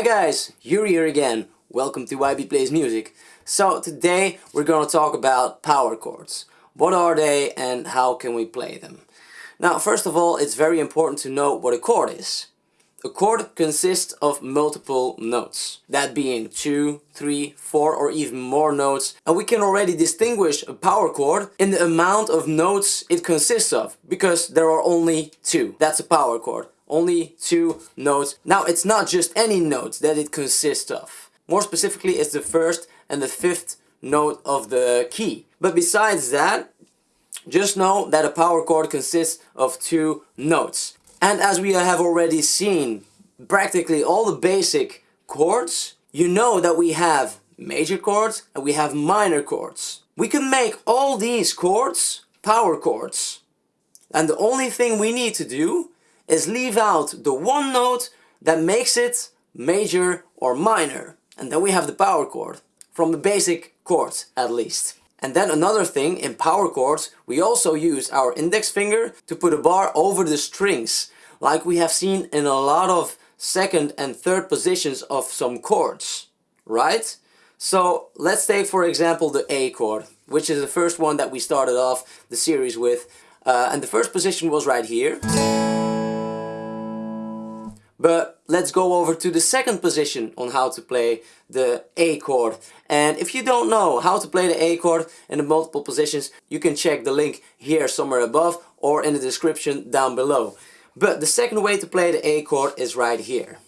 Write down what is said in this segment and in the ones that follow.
Hi guys, Yuri here again. Welcome to YB Plays Music. So today we're gonna talk about power chords. What are they and how can we play them? Now first of all it's very important to know what a chord is. A chord consists of multiple notes, that being two, three, four, or even more notes and we can already distinguish a power chord in the amount of notes it consists of because there are only two. That's a power chord. Only two notes. Now it's not just any notes that it consists of. More specifically it's the first and the fifth note of the key. But besides that, just know that a power chord consists of two notes. And as we have already seen practically all the basic chords, you know that we have major chords and we have minor chords. We can make all these chords power chords. And the only thing we need to do is leave out the one note that makes it major or minor. And then we have the power chord, from the basic chords at least. And then another thing, in power chords, we also use our index finger to put a bar over the strings, like we have seen in a lot of second and third positions of some chords, right? So let's take for example the A chord, which is the first one that we started off the series with. Uh, and the first position was right here. But let's go over to the second position on how to play the A chord. And if you don't know how to play the A chord in the multiple positions, you can check the link here somewhere above or in the description down below. But the second way to play the A chord is right here.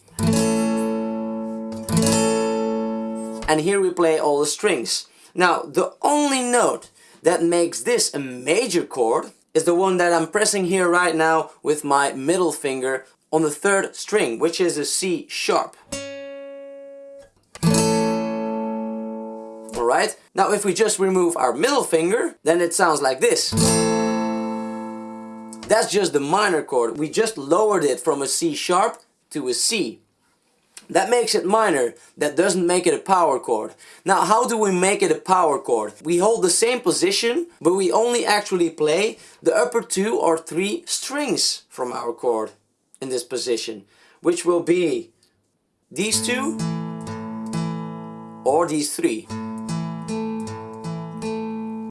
And here we play all the strings. Now, the only note that makes this a major chord is the one that I'm pressing here right now with my middle finger on the third string, which is a C sharp. Alright, now if we just remove our middle finger, then it sounds like this. That's just the minor chord. We just lowered it from a C sharp to a C. That makes it minor, that doesn't make it a power chord. Now how do we make it a power chord? We hold the same position, but we only actually play the upper two or three strings from our chord in this position, which will be these two or these three.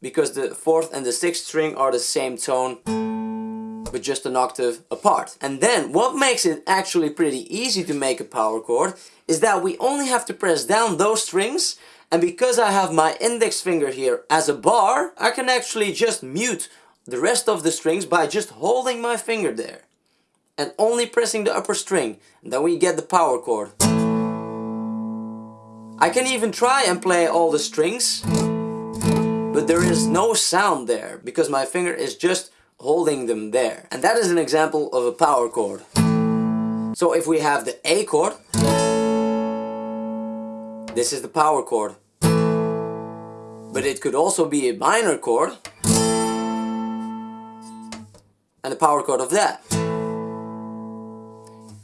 Because the fourth and the sixth string are the same tone, but just an octave apart. And then what makes it actually pretty easy to make a power chord is that we only have to press down those strings and because I have my index finger here as a bar, I can actually just mute the rest of the strings by just holding my finger there and only pressing the upper string. Then we get the power chord. I can even try and play all the strings, but there is no sound there because my finger is just holding them there. And that is an example of a power chord. So if we have the A chord, this is the power chord. But it could also be a minor chord and the power chord of that.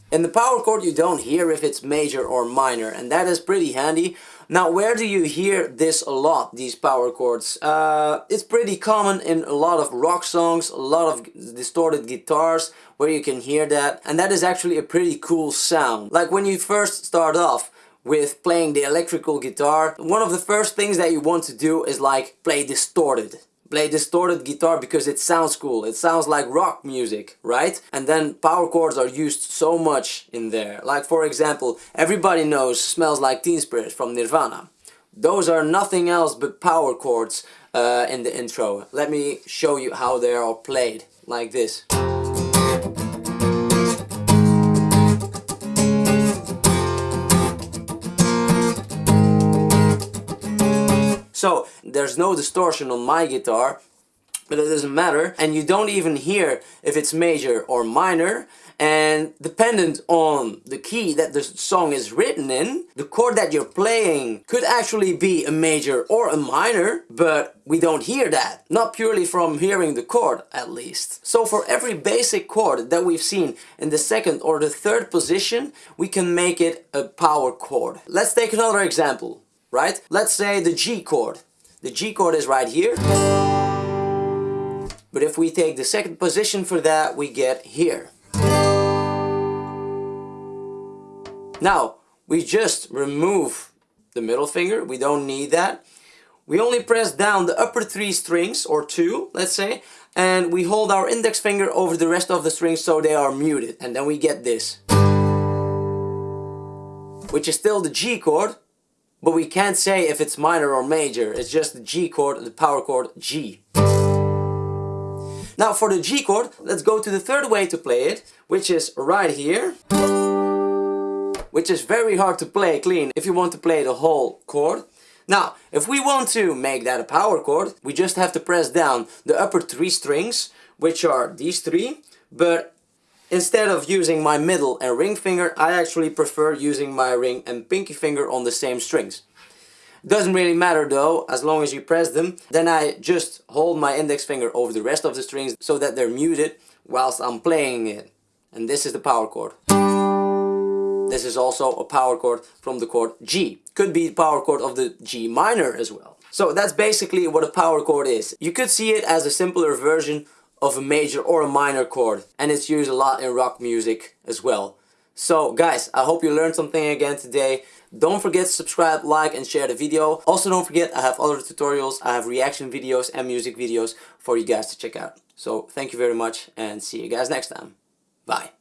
In the power chord you don't hear if it's major or minor and that is pretty handy. Now where do you hear this a lot, these power chords? Uh, it's pretty common in a lot of rock songs, a lot of distorted guitars where you can hear that and that is actually a pretty cool sound. Like when you first start off with playing the electrical guitar, one of the first things that you want to do is like play distorted play distorted guitar because it sounds cool. It sounds like rock music, right? And then power chords are used so much in there. Like for example, everybody knows Smells Like Teen Spirit from Nirvana. Those are nothing else but power chords uh, in the intro. Let me show you how they are played, like this. There's no distortion on my guitar, but it doesn't matter. And you don't even hear if it's major or minor. And dependent on the key that the song is written in, the chord that you're playing could actually be a major or a minor, but we don't hear that. Not purely from hearing the chord, at least. So for every basic chord that we've seen in the second or the third position, we can make it a power chord. Let's take another example right? Let's say the G chord. The G chord is right here. But if we take the second position for that, we get here. Now, we just remove the middle finger. We don't need that. We only press down the upper three strings, or two, let's say, and we hold our index finger over the rest of the strings so they are muted. And then we get this. Which is still the G chord, but we can't say if it's minor or major. It's just the G chord, the power chord G. Now for the G chord, let's go to the third way to play it, which is right here. Which is very hard to play clean if you want to play the whole chord. Now, if we want to make that a power chord, we just have to press down the upper three strings, which are these three, but instead of using my middle and ring finger, I actually prefer using my ring and pinky finger on the same strings. Doesn't really matter though, as long as you press them. Then I just hold my index finger over the rest of the strings so that they're muted whilst I'm playing it. And this is the power chord. This is also a power chord from the chord G. Could be the power chord of the G minor as well. So that's basically what a power chord is. You could see it as a simpler version of a major or a minor chord. And it's used a lot in rock music as well. So guys, I hope you learned something again today. Don't forget to subscribe, like and share the video. Also don't forget I have other tutorials, I have reaction videos and music videos for you guys to check out. So thank you very much and see you guys next time. Bye.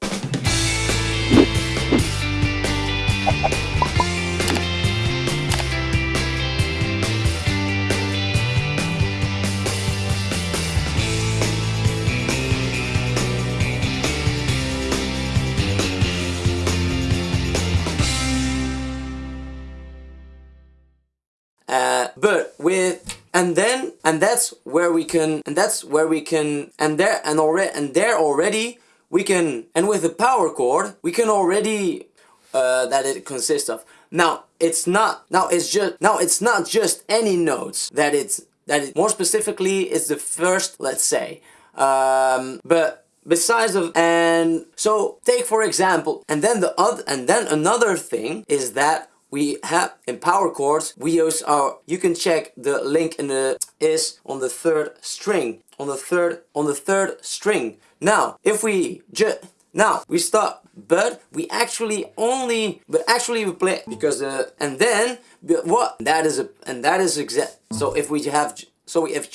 Uh, but with and then and that's where we can and that's where we can and there and already and there already we can and with the power chord we can already uh, that it consists of. Now it's not now it's just now it's not just any notes that it's that it more specifically is the first let's say. Um, but besides of and so take for example and then the other and then another thing is that we have in power chords we use our you can check the link in the is on the third string on the third on the third string. Now if we just now we start but we actually only but actually we play because the and then what that is a and that is exact so if we have so we have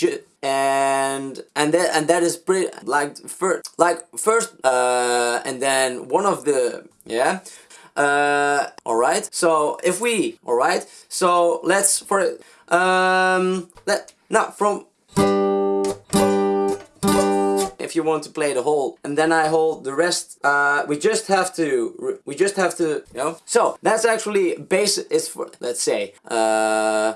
and and that and that is pretty like first like first uh and then one of the yeah uh, all right. So if we, all right. So let's for um let now from if you want to play the whole and then I hold the rest uh, we just have to we just have to you know so that's actually base is for let's say uh,